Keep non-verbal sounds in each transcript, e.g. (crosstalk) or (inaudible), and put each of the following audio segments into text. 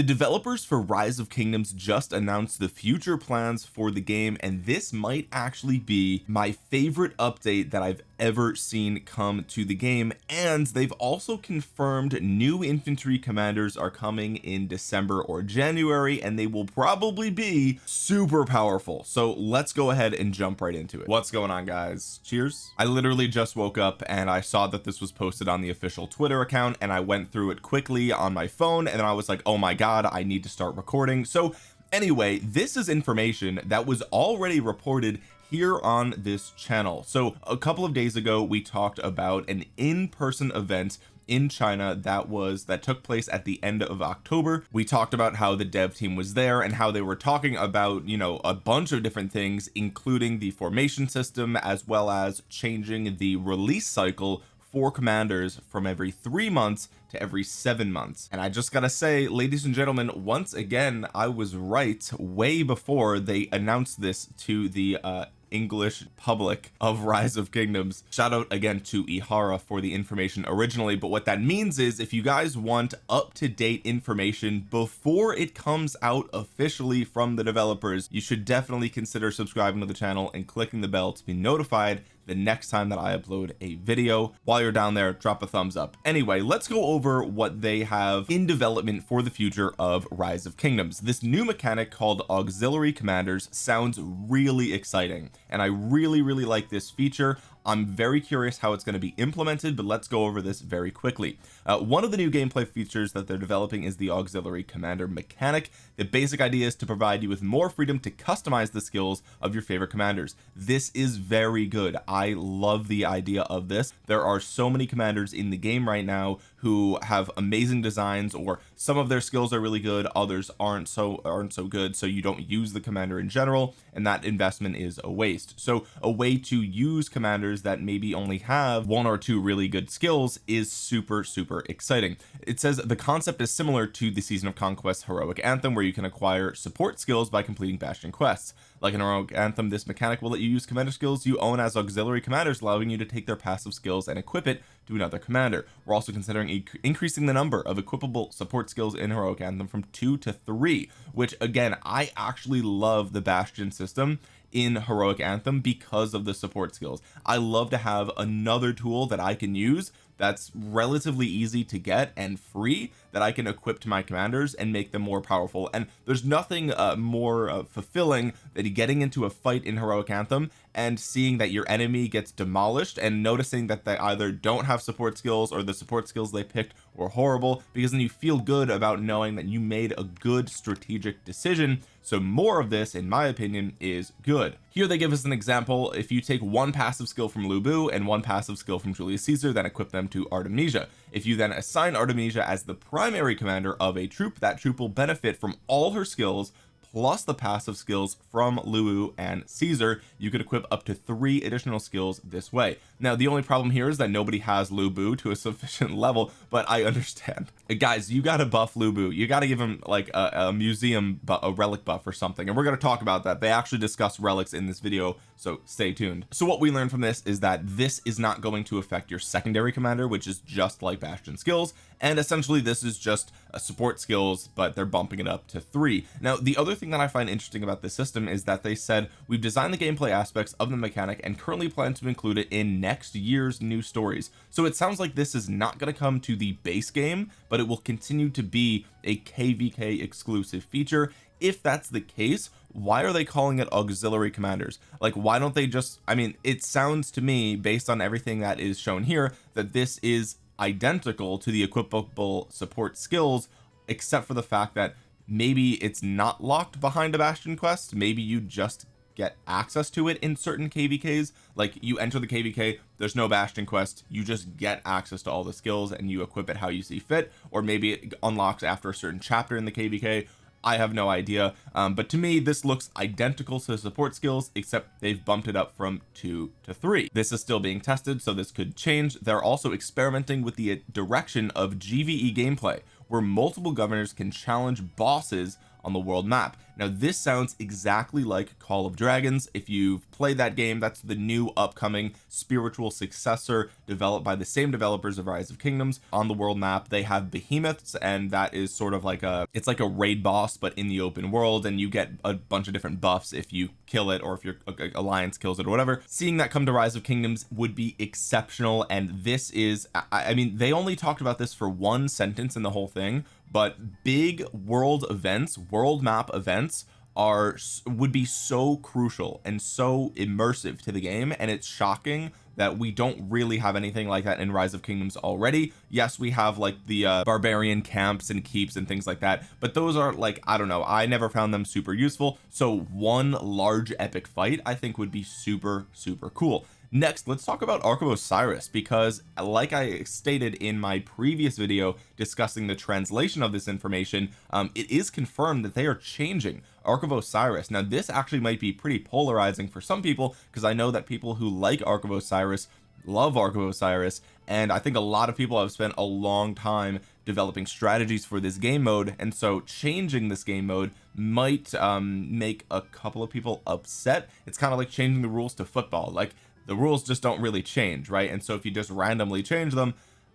the developers for rise of kingdoms just announced the future plans for the game and this might actually be my favorite update that I've ever seen come to the game and they've also confirmed new infantry commanders are coming in December or January and they will probably be super powerful. So let's go ahead and jump right into it. What's going on guys? Cheers. I literally just woke up and I saw that this was posted on the official Twitter account and I went through it quickly on my phone and then I was like oh my god I need to start recording. So anyway this is information that was already reported here on this channel. So a couple of days ago we talked about an in-person event in China that was that took place at the end of October. We talked about how the dev team was there and how they were talking about you know a bunch of different things including the formation system as well as changing the release cycle for commanders from every three months to every seven months. And I just gotta say ladies and gentlemen once again I was right way before they announced this to the uh English public of rise of kingdoms. Shout out again to Ihara for the information originally but what that means is if you guys want up-to-date information before it comes out officially from the developers you should definitely consider subscribing to the channel and clicking the bell to be notified the next time that I upload a video. While you're down there drop a thumbs up. Anyway let's go over what they have in development for the future of rise of kingdoms. This new mechanic called auxiliary commanders sounds really exciting and I really really like this feature I'm very curious how it's going to be implemented but let's go over this very quickly. Uh, one of the new gameplay features that they're developing is the auxiliary commander mechanic. The basic idea is to provide you with more freedom to customize the skills of your favorite commanders. This is very good. I love the idea of this. There are so many commanders in the game right now who have amazing designs or some of their skills are really good others aren't so aren't so good so you don't use the commander in general and that investment is a waste. So a way to use commanders that maybe only have one or two really good skills is super super exciting. It says the concept is similar to the season of conquest heroic anthem where you can acquire support skills by completing bastion quests. Like in heroic anthem this mechanic will let you use commander skills you own as auxiliary commanders allowing you to take their passive skills and equip it to another commander. We're also considering increasing the number of equipable support skills in heroic anthem from two to three which again I actually love the bastion system in heroic anthem because of the support skills. I love to have another tool that I can use that's relatively easy to get and free that I can equip to my commanders and make them more powerful. And there's nothing uh, more uh, fulfilling than getting into a fight in heroic anthem and seeing that your enemy gets demolished and noticing that they either don't have support skills or the support skills they picked were horrible because then you feel good about knowing that you made a good strategic decision. So more of this in my opinion is good. Here they give us an example. If you take one passive skill from Lu Bu and one passive skill from Julius Caesar then equip them to Artemisia. If you then assign Artemisia as the primary commander of a troop that troop will benefit from all her skills plus the passive skills from Lu Bu and Caesar you could equip up to three additional skills this way. Now the only problem here is that nobody has Lu Bu to a (laughs) sufficient level but I understand. (laughs) Guys you got to buff Lu Bu you got to give him like a, a museum a relic buff or something and we're going to talk about that. They actually discuss relics in this video so stay tuned. So what we learned from this is that this is not going to affect your secondary commander which is just like bastion skills and essentially this is just a support skills but they're bumping it up to three. Now the other thing that I find interesting about this system is that they said we've designed the gameplay aspects of the mechanic and currently plan to include it in next year's new stories. So it sounds like this is not going to come to the base game but it will continue to be a kvk exclusive feature. If that's the case why are they calling it auxiliary commanders? Like why don't they just I mean it sounds to me based on everything that is shown here that this is identical to the equipable support skills except for the fact that maybe it's not locked behind a bastion quest. Maybe you just get access to it in certain kvks like you enter the kvk there's no bastion quest. You just get access to all the skills and you equip it how you see fit. Or maybe it unlocks after a certain chapter in the kvk I have no idea. Um, but to me this looks identical to support skills except they've bumped it up from two to three. This is still being tested so this could change. They're also experimenting with the direction of GVE gameplay where multiple governors can challenge bosses on the world map. Now this sounds exactly like Call of Dragons. If you've played that game that's the new upcoming spiritual successor developed by the same developers of Rise of Kingdoms. On the world map they have behemoths and that is sort of like a it's like a raid boss but in the open world and you get a bunch of different buffs if you kill it or if your alliance kills it or whatever. Seeing that come to Rise of Kingdoms would be exceptional and this is I, I mean they only talked about this for one sentence in the whole thing but big world events world map events are would be so crucial and so immersive to the game. And it's shocking that we don't really have anything like that in rise of kingdoms already. Yes we have like the uh, barbarian camps and keeps and things like that. But those are like I don't know. I never found them super useful. So one large epic fight I think would be super super cool next let's talk about Ark of Osiris because like I stated in my previous video discussing the translation of this information um, it is confirmed that they are changing Ark of Osiris. Now this actually might be pretty polarizing for some people because I know that people who like Ark of Osiris love Ark of Osiris and I think a lot of people have spent a long time developing strategies for this game mode and so changing this game mode might um, make a couple of people upset. It's kind of like changing the rules to football. Like the rules just don't really change right? And so if you just randomly change them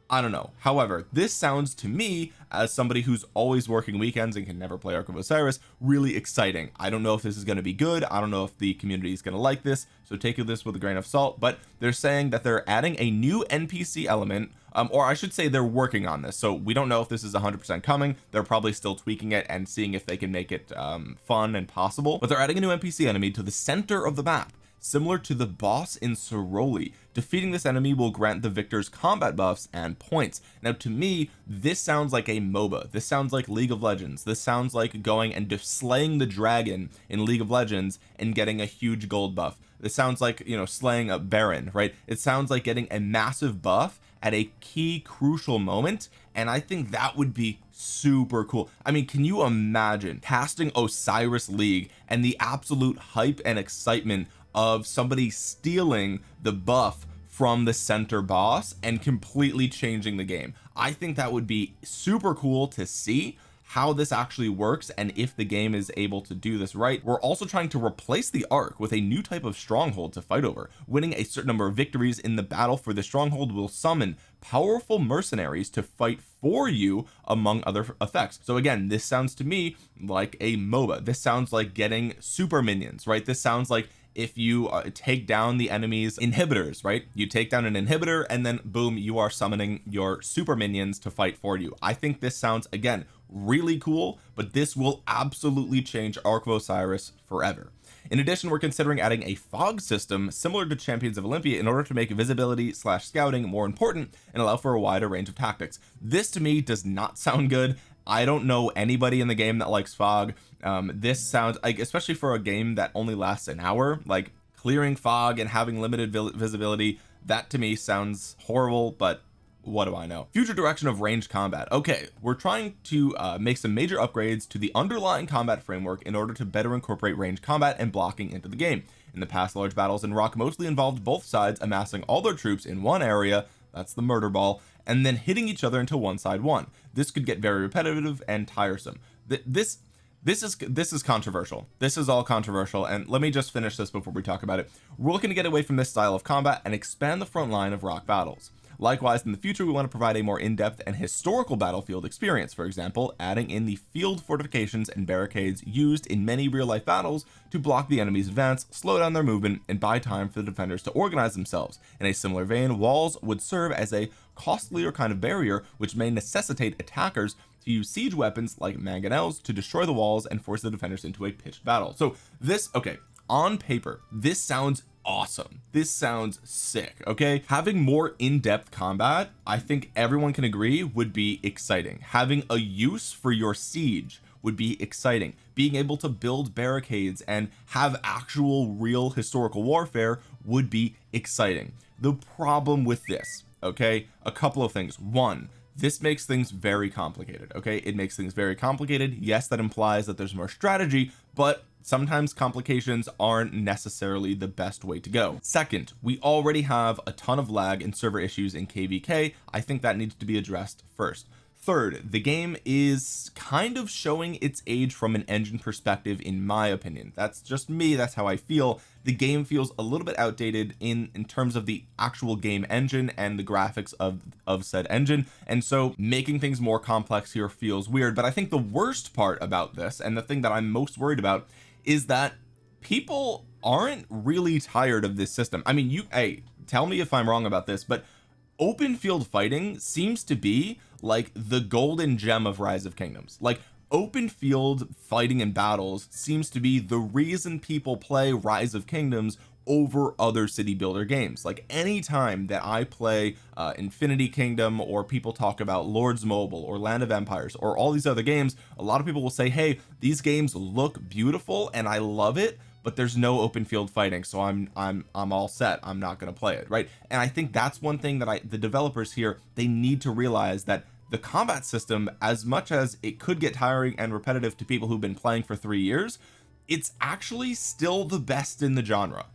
I don't know. However this sounds to me as somebody who's always working weekends and can never play Ark of Osiris really exciting. I don't know if this is going to be good. I don't know if the community is going to like this. So take this with a grain of salt. But they're saying that they're adding a new NPC element um, or I should say they're working on this. So we don't know if this is 100% coming. They're probably still tweaking it and seeing if they can make it um, fun and possible. But they're adding a new NPC enemy to the center of the map similar to the boss in Soroli defeating this enemy will grant the victors combat buffs and points. Now to me this sounds like a MOBA. This sounds like League of Legends. This sounds like going and slaying the dragon in League of Legends and getting a huge gold buff. This sounds like you know slaying a baron right? It sounds like getting a massive buff at a key crucial moment and I think that would be super cool. I mean can you imagine casting Osiris League and the absolute hype and excitement of somebody stealing the buff from the center boss and completely changing the game. I think that would be super cool to see how this actually works and if the game is able to do this right. We're also trying to replace the ark with a new type of stronghold to fight over. Winning a certain number of victories in the battle for the stronghold will summon powerful mercenaries to fight for you among other effects. So again this sounds to me like a MOBA. This sounds like getting super minions right? This sounds like if you uh, take down the enemy's inhibitors right? You take down an inhibitor and then boom you are summoning your super minions to fight for you. I think this sounds again really cool but this will absolutely change Ark of Osiris forever. In addition we're considering adding a fog system similar to champions of Olympia in order to make visibility slash scouting more important and allow for a wider range of tactics. This to me does not (laughs) sound good I don't know anybody in the game that likes fog. Um this sounds like especially for a game that only lasts an hour like clearing fog and having limited visibility that to me sounds horrible but what do I know? Future direction of ranged combat. Okay we're trying to uh, make some major upgrades to the underlying combat framework in order to better incorporate ranged combat and blocking into the game. In the past large battles in rock mostly involved both sides amassing all their troops in one area that's the murder ball. And then hitting each other until one side won this could get very repetitive and tiresome. Th this this is this is controversial. This is all controversial. And let me just finish this before we talk about it. We're looking to get away from this style of combat and expand the front line of rock battles likewise in the future we want to provide a more in-depth and historical battlefield experience. For example adding in the field fortifications and barricades used in many real-life battles to block the enemy's advance slow down their movement and buy time for the defenders to organize themselves. In a similar vein walls would serve as a costlier kind of barrier which may necessitate attackers to use siege weapons like mangonels to destroy the walls and force the defenders into a pitched battle. So this okay on paper this sounds awesome. This sounds sick okay? Having more in-depth combat I think everyone can agree would be exciting. Having a use for your siege would be exciting. Being able to build barricades and have actual real historical warfare would be exciting. The problem with this okay? A couple of things. One this makes things very complicated okay? It makes things very complicated. Yes that implies that there's more strategy but sometimes complications aren't necessarily the best way to go. Second we already have a ton of lag and server issues in kvk I think that needs to be addressed first. Third the game is kind of showing its age from an engine perspective in my opinion. That's just me that's how I feel. The game feels a little bit outdated in in terms of the actual game engine and the graphics of of said engine and so making things more complex here feels weird. But I think the worst part about this and the thing that I'm most worried about is that people aren't really tired of this system. I mean you hey tell me if I'm wrong about this but open field fighting seems to be like the golden gem of rise of kingdoms. Like open field fighting and battles seems to be the reason people play rise of kingdoms over other city builder games. Like anytime that I play uh, Infinity Kingdom or people talk about Lords Mobile or Land of Empires or all these other games a lot of people will say hey these games look beautiful and I love it but there's no open field fighting so I'm I'm I'm all set. I'm not going to play it right? And I think that's one thing that I the developers here they need to realize that the combat system as much as it could get tiring and repetitive to people who've been playing for three years it's actually still the best in the genre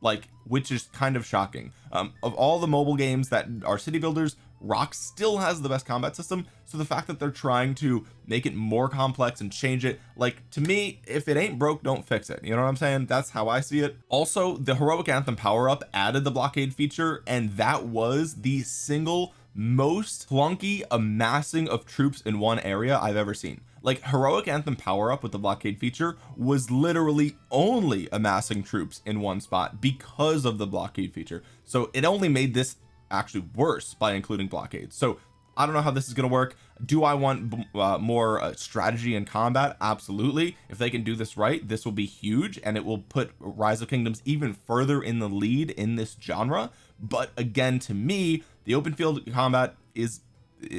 like which is kind of shocking. Um, of all the mobile games that are city builders rock still has the best combat system. So the fact that they're trying to make it more complex and change it like to me if it ain't broke don't fix it. You know what I'm saying? That's how I see it. Also the heroic anthem power up added the blockade feature and that was the single most clunky amassing of troops in one area I've ever seen like heroic anthem power up with the blockade feature was literally only amassing troops in one spot because of the blockade feature. So it only made this actually worse by including blockades. So I don't know how this is going to work. Do I want uh, more uh, strategy and combat? Absolutely. If they can do this right this will be huge and it will put rise of kingdoms even further in the lead in this genre. But again to me the open field combat is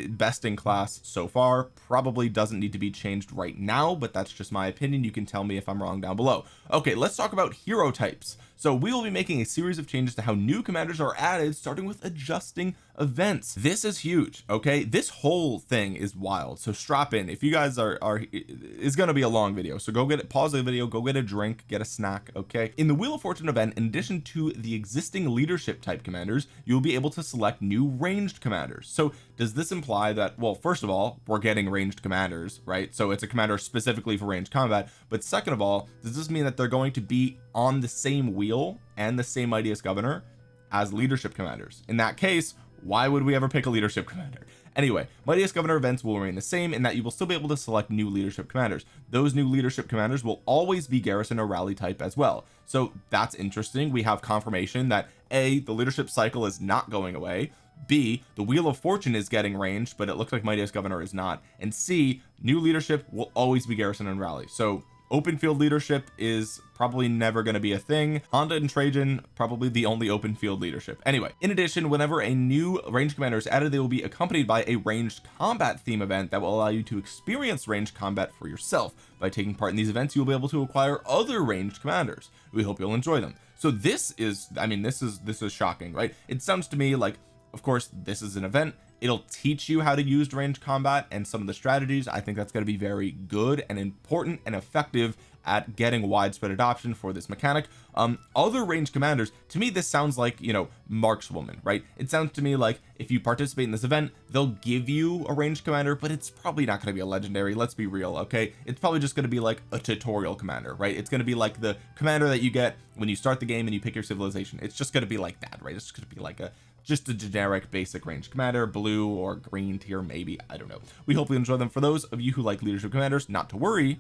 best in class so far. Probably doesn't need to be changed right now but that's just my opinion. You can tell me if I'm wrong down below. Okay let's talk about hero types so we will be making a series of changes to how new commanders are added starting with adjusting events. This is huge okay? This whole thing is wild. So strap in. If you guys are are it's going to be a long video. So go get it pause the video go get a drink get a snack okay? In the wheel of fortune event in addition to the existing leadership type commanders you'll be able to select new ranged commanders. So does this imply that well first of all we're getting ranged commanders right? So it's a commander specifically for ranged combat. But second of all does this mean that they're going to be on the same wheel and the same mightiest governor as leadership commanders. In that case why would we ever pick a leadership commander? Anyway mightiest governor events will remain the same in that you will still be able to select new leadership commanders. Those new leadership commanders will always be garrison or rally type as well. So that's interesting. We have confirmation that a the leadership cycle is not going away. B the wheel of fortune is getting ranged but it looks like mightiest governor is not. And C new leadership will always be garrison and rally. So open field leadership is probably never going to be a thing. Honda and Trajan probably the only open field leadership. Anyway in addition whenever a new range commander is added they will be accompanied by a ranged combat theme event that will allow you to experience ranged combat for yourself. By taking part in these events you'll be able to acquire other ranged commanders. We hope you'll enjoy them. So this is I mean this is this is shocking right? It sounds to me like of course this is an event it'll teach you how to use range combat and some of the strategies. I think that's going to be very good and important and effective at getting widespread adoption for this mechanic. Um other range commanders to me this sounds like you know markswoman right? It sounds to me like if you participate in this event they'll give you a range commander but it's probably not going to be a legendary let's be real okay? It's probably just going to be like a tutorial commander right? It's going to be like the commander that you get when you start the game and you pick your civilization. It's just going to be like that right? It's going to be like a just a generic basic range commander blue or green tier maybe I don't know. We hope you enjoy them. For those of you who like leadership commanders not to worry.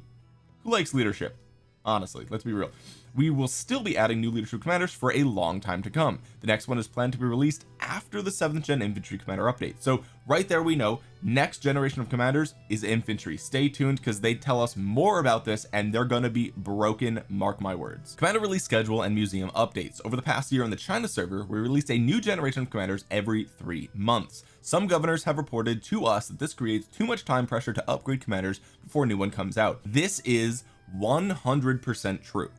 Who likes leadership? Honestly let's be real we will still be adding new leadership commanders for a long time to come. The next one is planned to be released after the seventh gen infantry commander update. So right there we know next generation of commanders is infantry. Stay tuned because they tell us more about this and they're going to be broken mark my words. Commander release schedule and museum updates. Over the past year on the China server we released a new generation of commanders every three months. Some governors have reported to us that this creates too much time pressure to upgrade commanders before a new one comes out. This is 100% true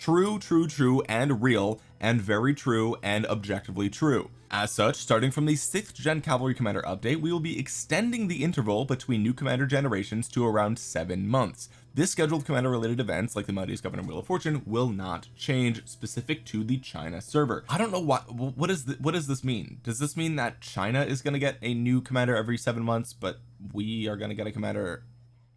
true true true and real and very true and objectively true. As such starting from the sixth gen cavalry commander update we will be extending the interval between new commander generations to around seven months. This scheduled commander related events like the mightiest governor wheel of fortune will not change specific to the China server. I don't know what what is the, what does this mean? Does this mean that China is going to get a new commander every seven months but we are going to get a commander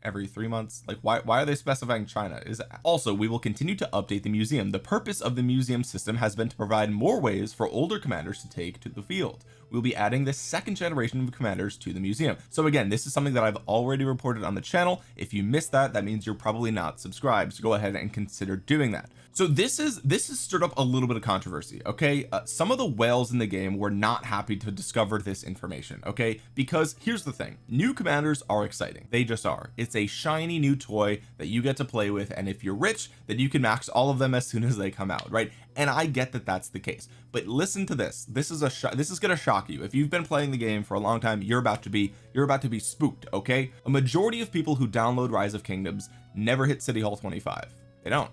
every three months? Like why why are they specifying China? Is also we will continue to update the museum. The purpose of the museum system has been to provide more ways for older commanders to take to the field. We'll be adding the second generation of commanders to the museum. So again this is something that I've already reported on the channel. If you missed that that means you're probably not subscribed. So go ahead and consider doing that so this is this has stirred up a little bit of controversy okay? Uh, some of the whales in the game were not happy to discover this information okay? Because here's the thing new commanders are exciting. They just are. It's a shiny new toy that you get to play with and if you're rich then you can max all of them as soon as they come out right? And I get that that's the case. But listen to this. This is a this is to shock you. If you've been playing the game for a long time you're about to be you're about to be spooked okay? A majority of people who download rise of kingdoms never hit city hall 25 they don't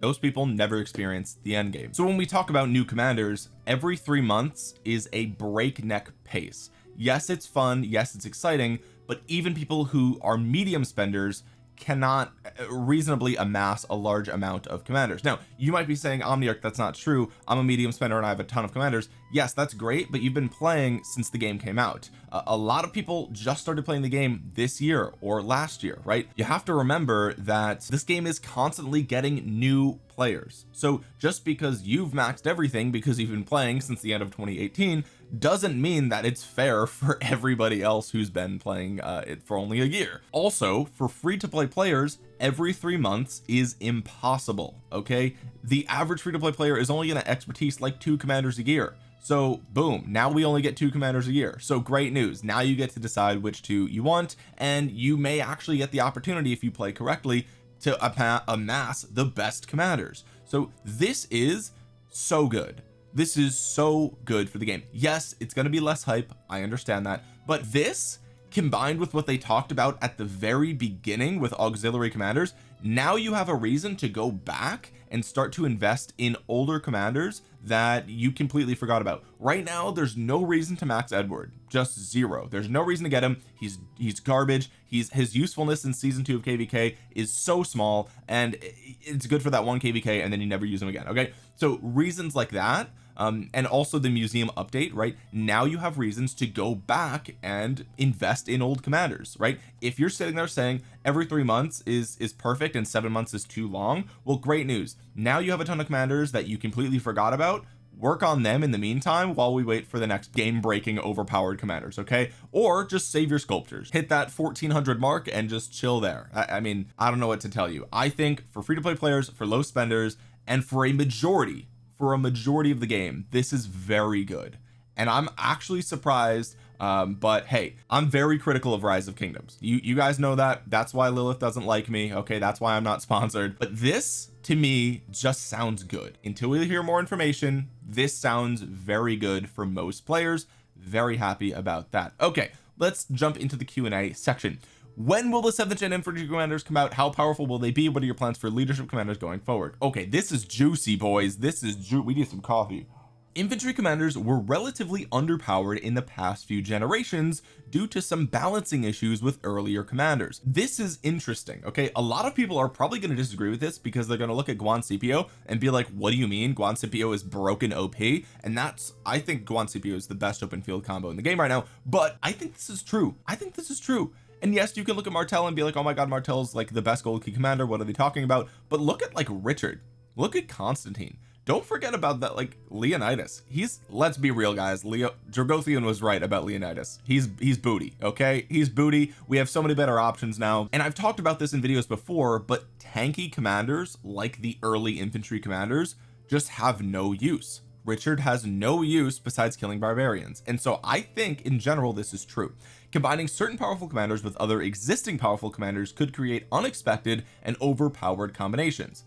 those people never experience the end game. So when we talk about new commanders every three months is a breakneck pace. Yes it's fun yes it's exciting but even people who are medium spenders cannot uh, reasonably amass a large amount of commanders. Now you might be saying Omniarch that's not true. I'm a medium spender and I have a ton of commanders yes that's great but you've been playing since the game came out. A lot of people just started playing the game this year or last year right? You have to remember that this game is constantly getting new players. So just because you've maxed everything because you've been playing since the end of 2018 doesn't mean that it's fair (laughs) for everybody else who's been playing uh, it for only a year. Also for free to play players every three months is impossible okay? The average free to play player is only going to expertise like two commanders a year. So boom now we only get two commanders a year. So great news. Now you get to decide which two you want and you may actually get the opportunity if you play correctly to amass the best commanders. So this is so good. This is so good for the game. Yes it's going to be less hype. I understand that. But this combined with what they talked about at the very beginning with auxiliary commanders now you have a reason to go back and start to invest in older commanders that you completely forgot about. Right now there's no reason to max Edward. Just zero. There's no reason to get him. He's he's garbage. He's his usefulness in season two of kvk is so small and it's good for that one kvk and then you never use him again okay? So reasons like that um, and also the museum update right? Now you have reasons to go back and invest in old commanders right? If you're sitting there saying every three months is is perfect and seven months is too long well great news. Now you have a ton of commanders that you completely forgot about. Work on them in the meantime while we wait for the next game breaking overpowered commanders okay? Or just save your sculptures. Hit that 1400 mark and just chill there. I, I mean I don't know what to tell you. I think for free to play players for low spenders and for a majority for a majority of the game this is very good. And I'm actually surprised um but hey I'm very critical of rise of kingdoms. You you guys know that. That's why Lilith doesn't like me. Okay that's why I'm not (laughs) sponsored. But this to me just sounds good. Until we hear more information this sounds very good for most players. Very happy about that. Okay let's jump into the Q&A section when will the 7th gen infantry commanders come out? How powerful will they be? What are your plans for leadership commanders going forward? Okay this is juicy boys. This is ju we need some coffee. Infantry commanders were relatively underpowered in the past few generations due to some balancing issues with earlier commanders. This is interesting okay? A lot of people are probably going to disagree with this because they're going to look at Guan Scipio and be like what do you mean? Guan Scipio is broken OP and that's I think Guan Scipio is the best open field combo in the game right now. But I think this is true. I think this is true and yes you can look at Martel and be like oh my god Martel's like the best gold key commander. What are they talking about? But look at like Richard. Look at Constantine. Don't forget about that like Leonidas. He's let's be real guys. Leo Dragothian was right about Leonidas. He's he's booty okay? He's booty. We have so many better options now. And I've talked about this in videos before but tanky commanders like the early infantry commanders just have no use. Richard has no use besides killing barbarians. And so I think in general this is true combining certain powerful commanders with other existing powerful commanders could create unexpected and overpowered combinations.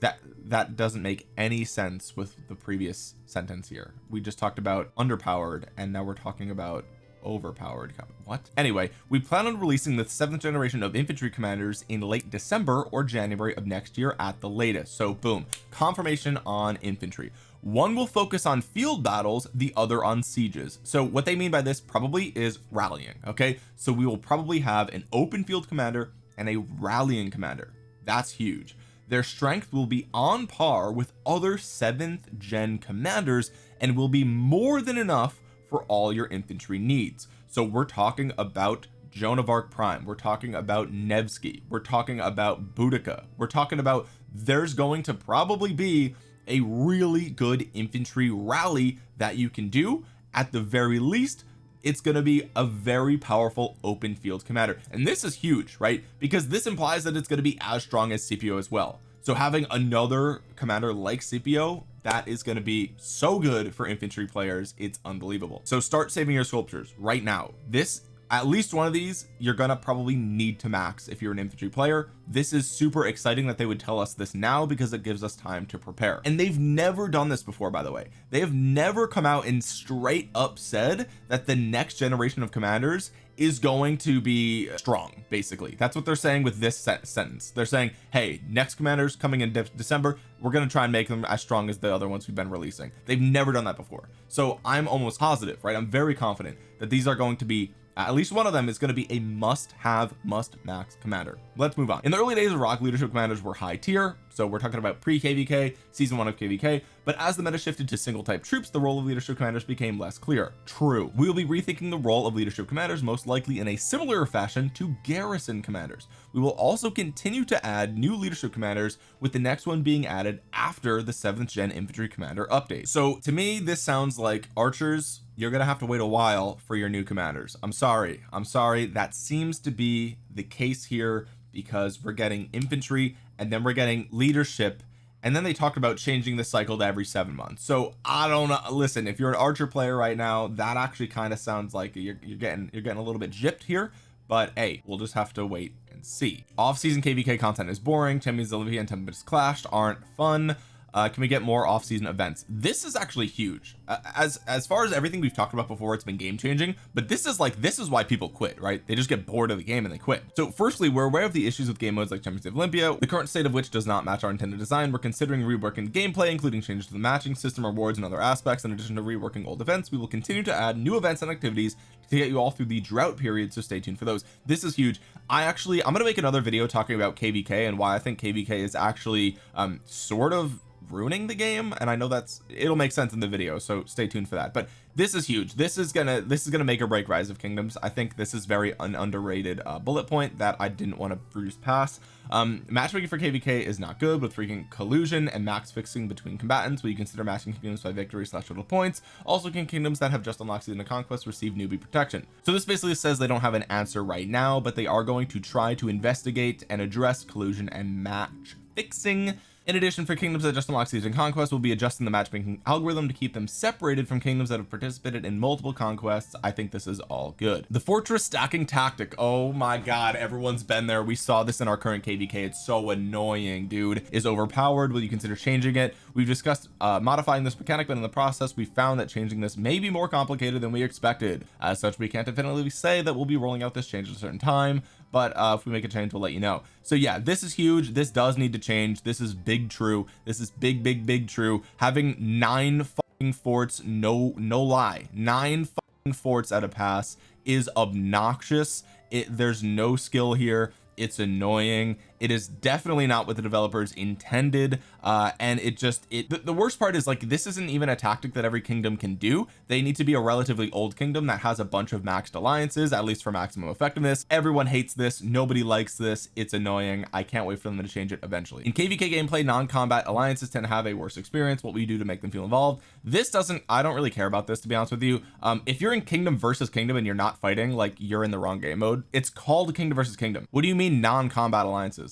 That that doesn't make any sense with the previous sentence here. We just talked about underpowered and now we're talking about overpowered what? Anyway we plan on releasing the seventh generation of infantry commanders in late December or January of next year at the latest. So boom. Confirmation on infantry one will focus on field battles the other on sieges. So what they mean by this probably is rallying okay? So we will probably have an open field commander and a rallying commander. That's huge. Their strength will be on par with other seventh gen commanders and will be more than enough for all your infantry needs. So we're talking about Joan of Arc Prime. We're talking about Nevsky. We're talking about Boudica. We're talking about there's going to probably be a really good infantry rally that you can do. At the very least it's going to be a very powerful open field commander. And this is huge right? Because this implies that it's going to be as strong as Scipio as well. So having another commander like Scipio that is going to be so good for infantry players it's unbelievable. So start saving your sculptures right now. This at least one of these you're gonna probably need to max if you're an infantry player. This is super exciting that they would tell us this now because it gives us time to prepare. And they've never done this before by the way. They have never come out and straight up said that the next generation of commanders is going to be strong basically. That's what they're saying with this sentence. They're saying hey next commanders coming in de December we're going to try and make them as strong as the other ones we've been releasing. They've never done that before. So I'm almost positive right? I'm very confident that these are going to be at least one of them is going to be a must have must max commander. Let's move on. In the early days of rock leadership commanders were high tier so we're talking about pre kvk season one of kvk but as the meta shifted to single type troops the role of leadership commanders became less clear. True. We will be rethinking the role of leadership commanders most likely in a similar fashion to garrison commanders. We will also continue to add new leadership commanders with the next one being added after the seventh gen infantry commander update. So to me this sounds like archers you're gonna have to wait a while for your new commanders. I'm sorry. I'm sorry. That seems to be the case here because we're getting infantry and then we're getting leadership and then they talked about changing the cycle to every seven months. So I don't know. Listen if you're an archer player right now that actually kind of sounds like you're, you're getting you're getting a little bit gypped here but hey we'll just have to wait and see. Off-season kvk content is boring. Champions Olympia and tempest clashed aren't fun uh, can we get more off-season events? This is actually huge. Uh, as as far as everything we've talked about before it's been game changing but this is like this is why people quit right? They just get bored of the game and they quit. So firstly we're aware of the issues with game modes like Champions of Olympia the current state of which does not match our intended design. We're considering reworking gameplay including changes to the matching system rewards and other aspects. In addition to reworking old events we will continue to add new events and activities to get you all through the drought period so stay tuned for those. This is huge. I actually I'm gonna make another video talking about kvk and why I think kvk is actually um sort of ruining the game and I know that's it'll make sense in the video so stay tuned for that. But this is huge. This is gonna this is gonna make or break rise of kingdoms. I think this is very an underrated uh, bullet point that I didn't want to bruise past. Um matchmaking for kvk is not good with freaking collusion and max fixing between combatants. Will you consider matching kingdoms by victory slash total points. Also can kingdoms that have just unlocked season of conquest receive newbie protection? So this basically says they don't have an answer right now but they are going to try to investigate and address collusion and match fixing in addition for kingdoms that just unlock season conquest we'll be adjusting the matchmaking algorithm to keep them separated from kingdoms that have participated in multiple conquests. I think this is all good. The fortress stacking tactic. Oh my god everyone's been there. We saw this in our current kvk it's so annoying dude. Is overpowered. Will you consider changing it? We've discussed uh, modifying this mechanic but in the process we found that changing this may be more complicated than we expected. As such we can't definitively say that we'll be rolling out this change at a certain time but uh, if we make a change we'll let you know. So yeah this is huge. This does need to change. This is big true. This is big big big true. Having nine fucking forts no no lie nine fucking forts at a pass is obnoxious. It there's no skill here. It's annoying it is definitely not what the developers intended uh and it just it the, the, worst part is like this isn't even a tactic that every kingdom can do. They need to be a relatively old kingdom that has a bunch of maxed alliances at least for maximum effectiveness. Everyone hates this. Nobody likes this. It's annoying. I can't wait for them to change it eventually. In kvk gameplay non-combat alliances tend to have a worse experience what we do to make them feel involved. This doesn't I don't really care about this to be honest with you. Um if you're in kingdom versus kingdom and you're not fighting like you're in the wrong game mode it's called kingdom versus kingdom. What do you mean non-combat alliances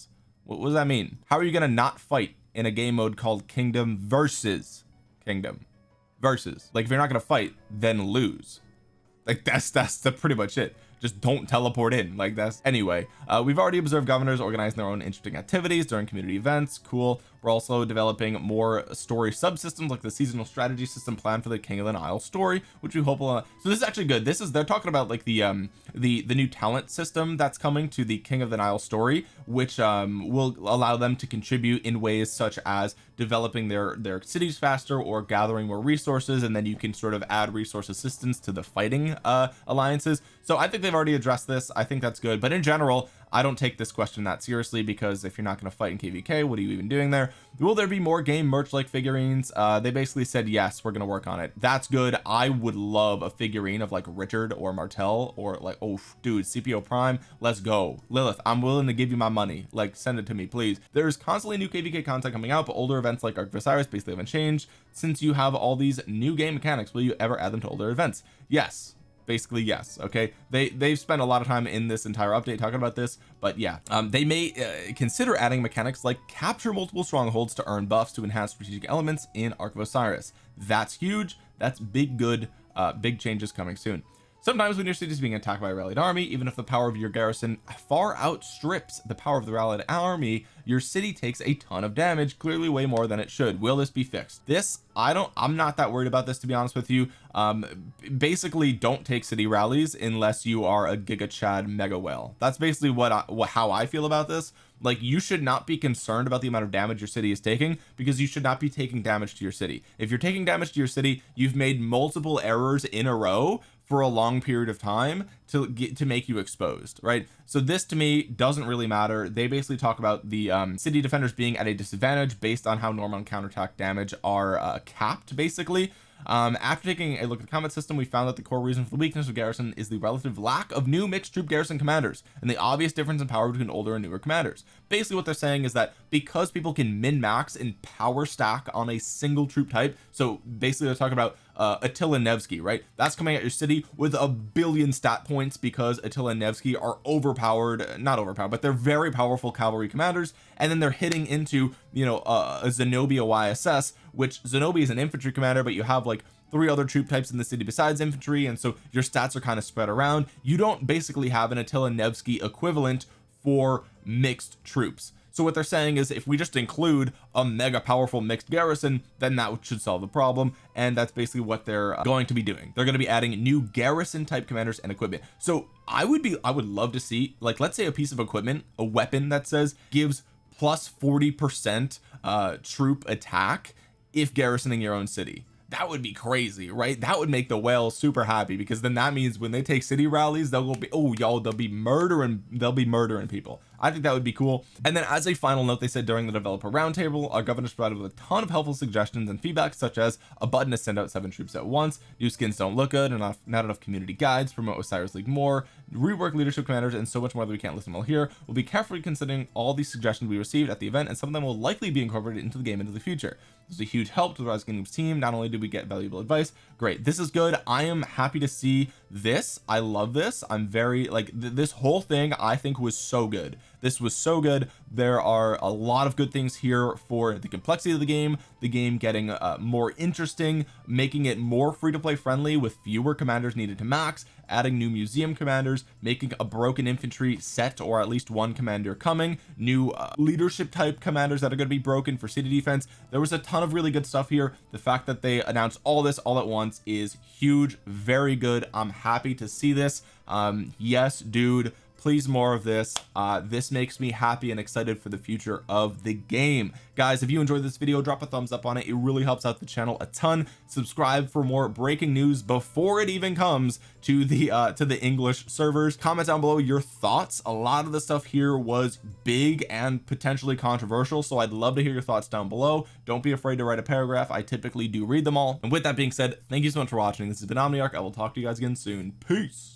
what does that mean? How are you gonna not fight in a game mode called kingdom versus kingdom versus? Like if you're not gonna fight then lose. Like that's that's the pretty much it. Just don't teleport in. Like that's anyway uh, we've already observed governors organizing their own interesting activities during community events. Cool we're also developing more story subsystems like the seasonal strategy system plan for the King of the Nile story which we hope will uh, so this is actually good. This is they're talking about like the um the the new talent system that's coming to the King of the Nile story which um will allow them to contribute in ways such as developing their their cities faster or gathering more resources and then you can sort of add resource assistance to the fighting uh alliances. So I think they've already addressed this. I think that's good. But in general I don't take this question that seriously because if you're not going to fight in kvk what are you even doing there? Will there be more game merch like figurines? Uh they basically said yes we're going to work on it. That's good. I would love a figurine of like Richard or Martel or like oh dude Scipio Prime let's go. Lilith I'm willing to give you my money. Like send it to me please. There's constantly new kvk content coming out but older events like Ark Osiris basically haven't changed since you have all these new game mechanics. Will you ever add them to older events? Yes basically yes okay? They they've spent a lot of time in this entire update talking about this but yeah um, they may uh, consider adding mechanics like capture multiple strongholds to earn buffs to enhance strategic elements in Ark of Osiris. That's huge. That's big good uh, big changes coming soon sometimes when your city is being attacked by a rallied army even if the power of your garrison far outstrips the power of the rallied army your city takes a ton of damage clearly way more than it should. Will this be fixed? This I don't I'm not that worried about this to be honest with you. Um basically don't take city rallies unless you are a giga chad mega whale. That's basically what, I, what how I feel about this. Like you should not be concerned about the amount of damage your city is taking because you should not be taking damage to your city. If you're taking damage to your city you've made multiple errors in a row for a long period of time to get to make you exposed right? So this to me doesn't really matter. They basically talk about the um, city defenders being at a disadvantage based on how normal counterattack damage are uh, capped basically. Um after taking a look at the combat system we found that the core reason for the weakness of garrison is the relative lack of new mixed troop garrison commanders and the obvious difference in power between older and newer commanders basically what they're saying is that because people can min max and power stack on a single troop type so basically they're talking about uh, Attila Nevsky right? That's coming at your city with a billion stat points because Attila Nevsky are overpowered not overpowered but they're very powerful cavalry commanders and then they're hitting into you know uh, a Zenobia YSS which Zenobia is an infantry commander but you have like three other troop types in the city besides infantry and so your stats are kind of spread around. You don't basically have an Attila Nevsky equivalent for mixed troops. So what they're saying is if we just include a mega powerful mixed garrison then that should solve the problem. And that's basically what they're going to be doing. They're going to be adding new garrison type commanders and equipment. So I would be I would love to see like let's say a piece of equipment a weapon that says gives plus 40 percent uh troop attack if garrisoning your own city. That would be crazy right? That would make the whales super happy because then that means when they take city rallies they'll go be oh y'all they'll be murdering they'll be murdering people I think that would be cool. And then as a final note they said during the developer roundtable our governors provided with a ton of helpful suggestions and feedback such as a button to send out seven troops at once new skins don't look good and not, enough community guides promote Osiris League more rework leadership commanders and so much more that we can't list them all here. We'll be carefully considering all these suggestions we received at the event and some of them will likely be incorporated into the game into the future. This is a huge help to the Rise Kingdoms team. Not only did we get valuable advice great this is good. I am happy to see this. I love this. I'm very like th this whole thing I think was so good this was so good. There are a lot of good things here for the complexity of the game the game getting uh, more interesting making it more free to play friendly with fewer commanders needed to max adding new museum commanders making a broken infantry set or at least one commander coming new uh, leadership type commanders that are going to be broken for city defense. There was a ton of really good stuff here. The fact that they announced all this all at once is huge very good. I'm happy to see this. Um yes dude please more of this. Uh this makes me happy and excited for the future of the game. Guys if you enjoyed this video drop a thumbs up on it. It really helps out the channel a ton. Subscribe for more breaking news before it even comes to the uh to the English servers. Comment down below your thoughts. A lot of the stuff here was big and potentially controversial so I'd love to hear your thoughts down below. Don't be afraid to write a paragraph. I typically do read them all. And with that being said thank you so much for watching. This has been Omniarch. I will talk to you guys again soon. Peace